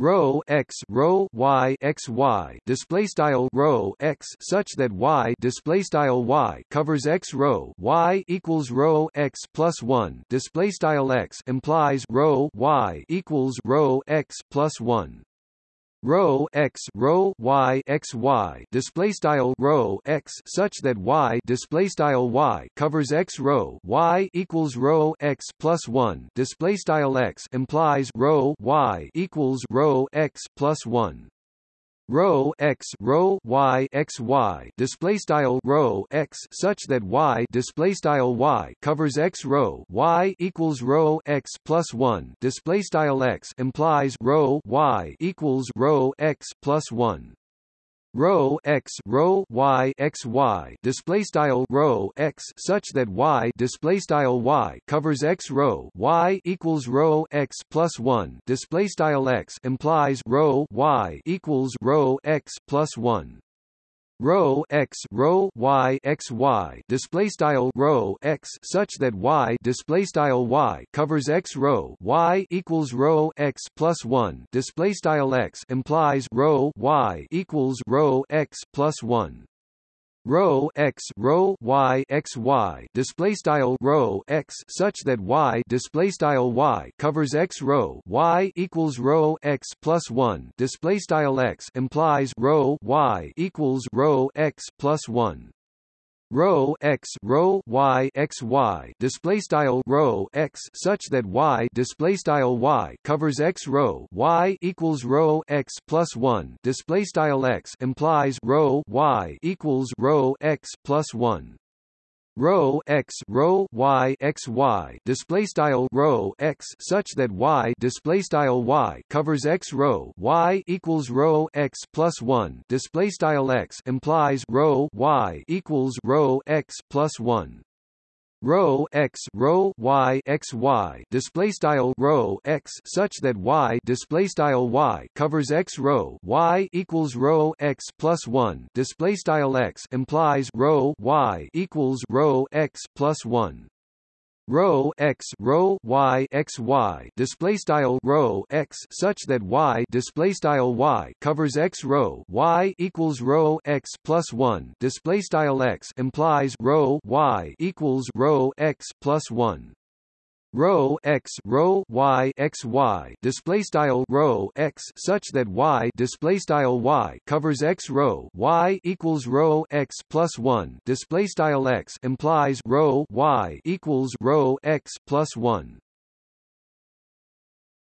rho x rho y x y display style rho x such that y display style y covers x rho y equals rho x plus 1 display style x implies rho y equals rho x plus 1 rho x rho y x y. Display style rho x such that y display style y covers x rho y equals rho x plus 1 display style x implies rho y equals rho x plus 1 rho x rho y x y display style rho x such that y display style y covers x rho y equals rho x plus 1 display style x implies rho y equals rho x plus 1 rho x rho y x y. Display style rho x such that y display style y covers x rho y equals rho x plus 1 display style x implies rho y equals rho x plus 1 rho x rho y x y display style rho x such that y display style y covers x rho y equals rho x plus 1 display style x implies rho y equals rho x plus 1 rho x rho y x y. Display style rho x such that y display style y covers x rho y equals rho x plus 1 display style x implies rho y equals rho x plus 1 rho x rho y x y display style rho x such that y display style y covers x rho y equals rho x plus 1 display style x implies rho y equals rho x plus 1 rho x rho y x y. Display style rho x such that y display style y covers x rho y equals rho x plus 1 display style x implies rho y equals rho x plus 1 rho x rho y x y. Display style rho x such that y display style y covers x rho y equals rho x plus 1 display style x implies rho y equals rho x plus 1 rho x rho y x y display style rho x such that y display style y covers x rho y equals rho x plus 1 display style x implies rho y equals rho x plus 1 rho x rho y x y. Display style rho x such that y display style y covers x rho y equals rho x plus 1 display style x implies rho y equals rho x plus 1